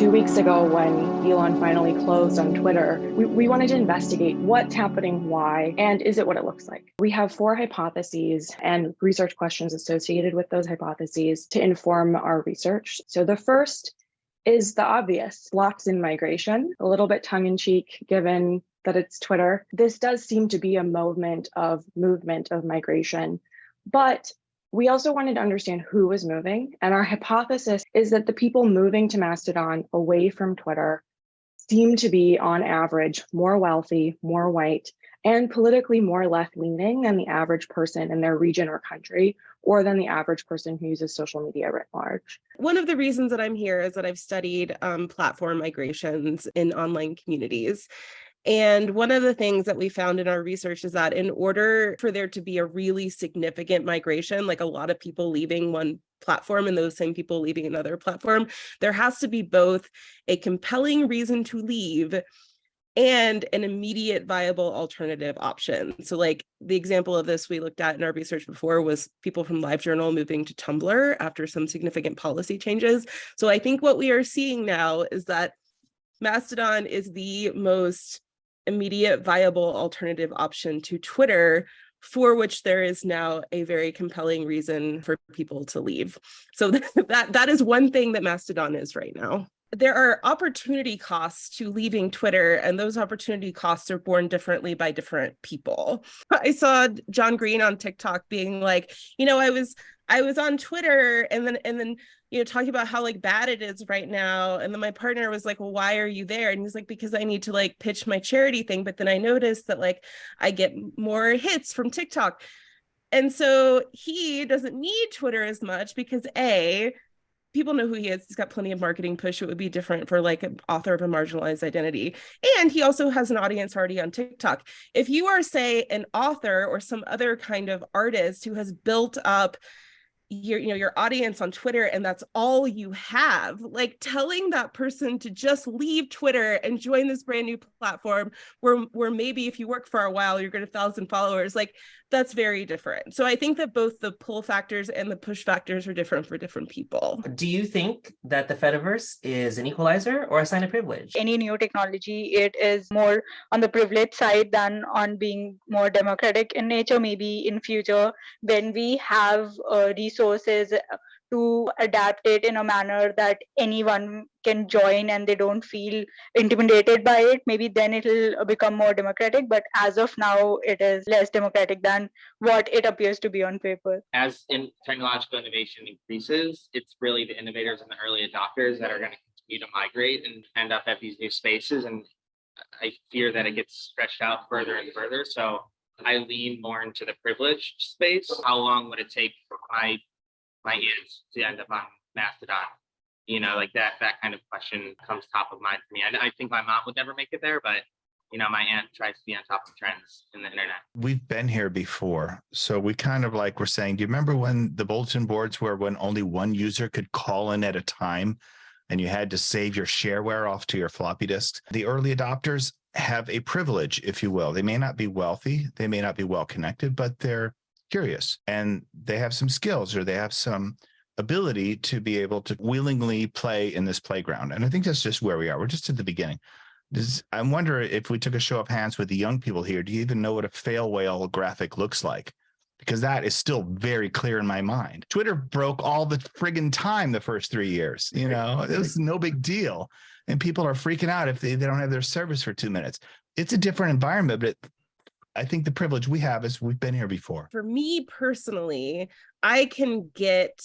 two weeks ago when Elon finally closed on Twitter, we, we, wanted to investigate what's happening, why, and is it what it looks like? We have four hypotheses and research questions associated with those hypotheses to inform our research. So the first is the obvious blocks in migration, a little bit tongue in cheek given that it's Twitter. This does seem to be a movement of movement of migration, but we also wanted to understand who was moving. And our hypothesis is that the people moving to Mastodon away from Twitter seem to be on average more wealthy, more white, and politically more left leaning than the average person in their region or country, or than the average person who uses social media writ large. One of the reasons that I'm here is that I've studied um, platform migrations in online communities. And one of the things that we found in our research is that in order for there to be a really significant migration, like a lot of people leaving one platform and those same people leaving another platform, there has to be both a compelling reason to leave and an immediate viable alternative option. So like the example of this we looked at in our research before was people from LiveJournal moving to Tumblr after some significant policy changes. So I think what we are seeing now is that Mastodon is the most immediate viable alternative option to Twitter for which there is now a very compelling reason for people to leave. So that, that is one thing that Mastodon is right now there are opportunity costs to leaving Twitter, and those opportunity costs are borne differently by different people. I saw John Green on TikTok being like, you know, I was I was on Twitter and then and then you know talking about how like bad it is right now and then my partner was like well why are you there and he's like because i need to like pitch my charity thing but then i noticed that like i get more hits from tiktok and so he doesn't need twitter as much because a people know who he is. He's got plenty of marketing push. It would be different for like an author of a marginalized identity. And he also has an audience already on TikTok. If you are, say, an author or some other kind of artist who has built up your you know your audience on twitter and that's all you have like telling that person to just leave twitter and join this brand new platform where where maybe if you work for a while you're going to thousand followers like that's very different. So i think that both the pull factors and the push factors are different for different people. Do you think that the fediverse is an equalizer or a sign of privilege? Any new technology it is more on the privilege side than on being more democratic in nature. Maybe in future when we have uh, resources resources to adapt it in a manner that anyone can join and they don't feel intimidated by it. Maybe then it'll become more democratic but as of now it is less democratic than what it appears to be on paper. As in technological innovation increases it's really the innovators and the early adopters that are going to continue to migrate and end up at these new spaces and i fear that it gets stretched out further and further. So I lean more into the privileged space. How long would it take for my my aunt to end up on Mastodon? You know, like that that kind of question comes top of mind for me. I, I think my mom would never make it there, but you know, my aunt tries to be on top of trends in the internet. We've been here before. So we kind of like we're saying, do you remember when the bulletin boards were when only one user could call in at a time and you had to save your shareware off to your floppy disk? The early adopters have a privilege, if you will. They may not be wealthy, they may not be well connected, but they're curious and they have some skills or they have some ability to be able to willingly play in this playground. And I think that's just where we are. We're just at the beginning. This, I wonder if we took a show of hands with the young people here, do you even know what a fail whale graphic looks like? Because that is still very clear in my mind. Twitter broke all the friggin' time the first three years. You know, it was no big deal. And people are freaking out if they, they don't have their service for two minutes. It's a different environment, but I think the privilege we have is we've been here before. For me personally, I can get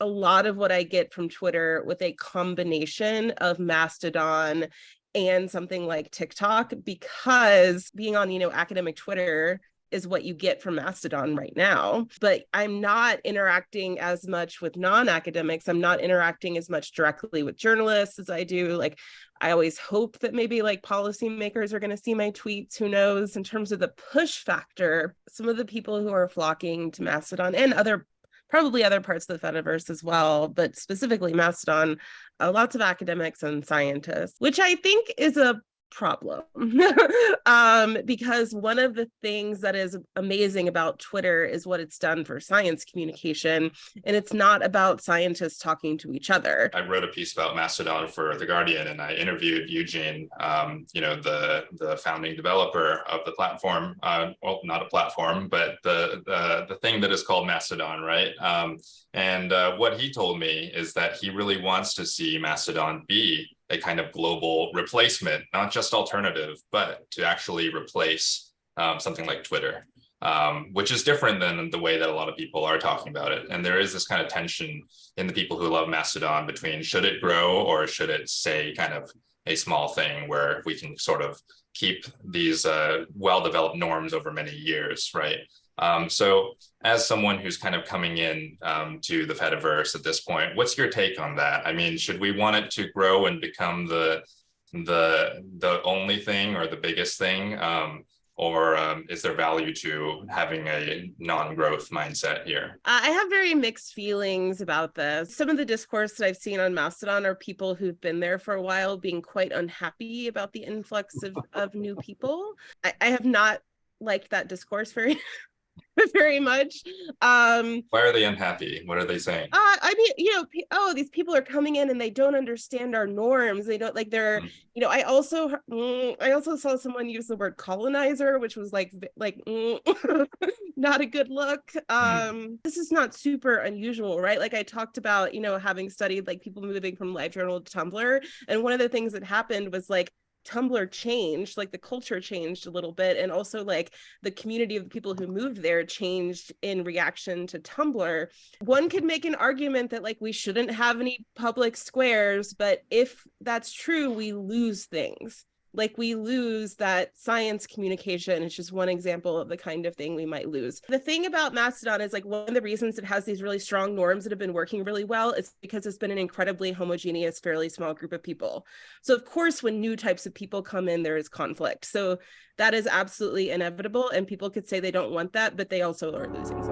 a lot of what I get from Twitter with a combination of Mastodon and something like TikTok because being on, you know, academic Twitter is what you get from Mastodon right now. But I'm not interacting as much with non-academics. I'm not interacting as much directly with journalists as I do. Like I always hope that maybe like policymakers are going to see my tweets. Who knows? In terms of the push factor, some of the people who are flocking to Mastodon and other probably other parts of the Fediverse as well, but specifically Mastodon, uh, lots of academics and scientists, which I think is a problem um, because one of the things that is amazing about Twitter is what it's done for science communication, and it's not about scientists talking to each other. I wrote a piece about Mastodon for The Guardian, and I interviewed Eugene, um, you know, the the founding developer of the platform. Uh, well, not a platform, but the the the thing that is called Mastodon, right? Um, and uh, what he told me is that he really wants to see Mastodon be a kind of global replacement, not just alternative, but to actually replace um, something like Twitter, um, which is different than the way that a lot of people are talking about it. And there is this kind of tension in the people who love Mastodon between should it grow or should it stay kind of a small thing where we can sort of keep these uh, well-developed norms over many years, right? Um, so as someone who's kind of coming in um, to the Fediverse at this point, what's your take on that? I mean, should we want it to grow and become the the the only thing or the biggest thing? Um, or um, is there value to having a non-growth mindset here? I have very mixed feelings about this. Some of the discourse that I've seen on Mastodon are people who've been there for a while being quite unhappy about the influx of, of new people. I, I have not liked that discourse very very much. Um, Why are they unhappy? What are they saying? uh, I mean, you know, oh, these people are coming in and they don't understand our norms. They don't like they're, Mm. you know, I also, mm, I also saw someone use the word colonizer, which was like, like, mm, not a good look. Um, this is not super unusual, right? Like I talked about, you know, having studied like people moving from LiveJournal to Tumblr, and one of the things that happened was like Tumblr changed, like the culture changed a little bit, and also like the community of the people who moved there changed in reaction to Tumblr. One could make an argument that like we shouldn't have any public squares, but if that's true, we lose things. Like we lose that science communication. It's just one example of the kind of thing we might lose. The thing about Mastodon is like one of the reasons it has these really strong norms that have been working really well is because it's been an incredibly homogeneous, fairly small group of people. So of course, when new types of people come in, there is conflict. So that is absolutely inevitable. And people could say they don't want that, but they also are losing something.